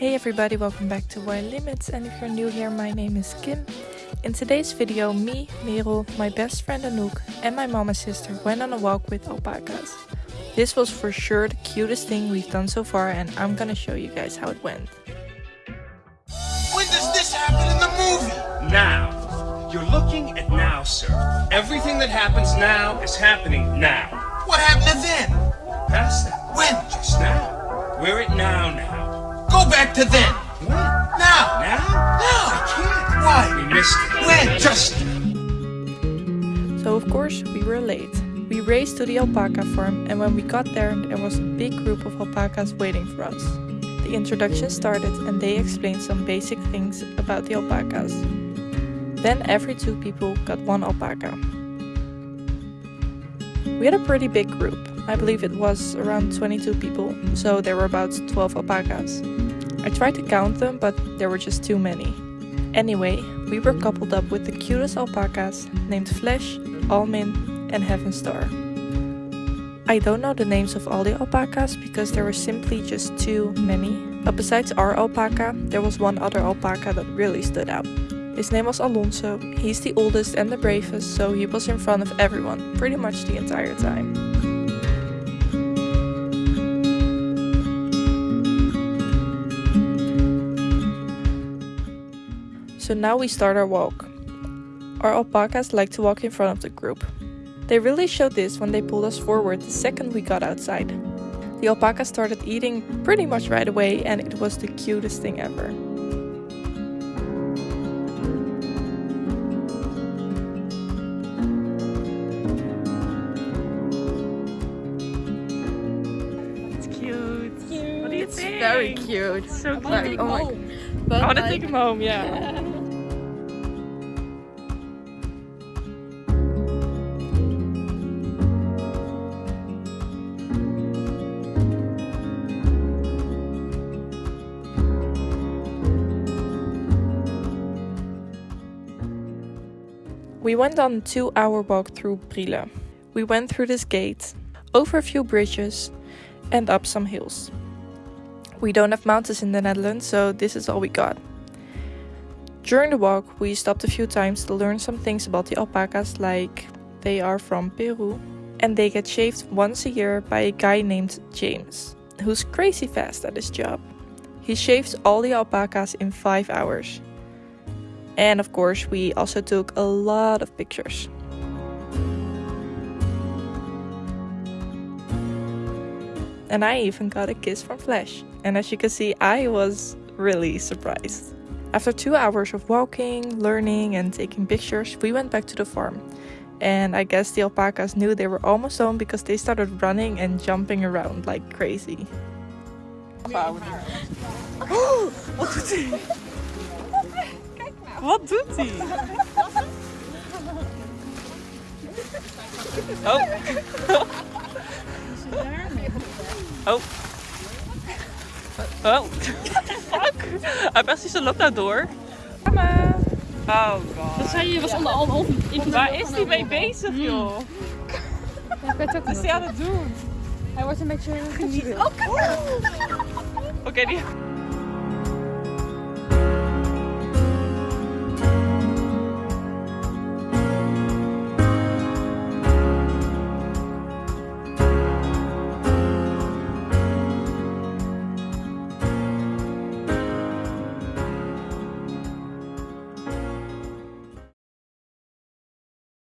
Hey everybody, welcome back to Wild Limits and if you're new here, my name is Kim. In today's video, me, Merel, my best friend Anouk and my mama sister went on a walk with alpacas. This was for sure the cutest thing we've done so far and I'm gonna show you guys how it went. When does this happen in the movie? Now. You're looking at now, sir. Everything that happens now is happening now. What happened then? Past that. When? Just now. We're at now now. Go back to then. When? Now. Now? Now. I can't. Why? We missed it. When? Just. So of course we were late. We raced to the alpaca farm and when we got there, there was a big group of alpacas waiting for us. The introduction started and they explained some basic things about the alpacas. Then every two people got one alpaca. We had a pretty big group. I believe it was around 22 people, so there were about 12 alpacas. Tried to count them, but there were just too many. Anyway, we were coupled up with the cutest alpacas named Flesh, Almin, and Heaven Star. I don't know the names of all the alpacas because there were simply just too many. But besides our alpaca, there was one other alpaca that really stood out. His name was Alonso. He's the oldest and the bravest, so he was in front of everyone pretty much the entire time. So now we start our walk. Our alpacas like to walk in front of the group. They really showed this when they pulled us forward the second we got outside. The alpaca started eating pretty much right away and it was the cutest thing ever. It's cute. What do you think? Very cute. So cute. Like, oh my I want to like, take him home, yeah. We went on a two hour walk through Brielle. We went through this gate, over a few bridges, and up some hills. We don't have mountains in the Netherlands, so this is all we got. During the walk, we stopped a few times to learn some things about the alpacas, like they are from Peru and they get shaved once a year by a guy named James, who's crazy fast at his job. He shaves all the alpacas in 5 hours. And of course, we also took a lot of pictures. And I even got a kiss from Flash. And as you can see, I was really surprised. After two hours of walking, learning, and taking pictures, we went back to the farm. And I guess the alpacas knew they were almost home because they started running and jumping around like crazy. Wat doet hij? Wat doet hij? Oh. Oh. Oh. Fuck. Hij best niet, loopt nou door. Mama. Oh god. Dat zei je, was onder al. Waar is hij mee bezig, joh? Ik weet ook Wat is hij aan het doen? Hij wordt een beetje geniet. Oké, die...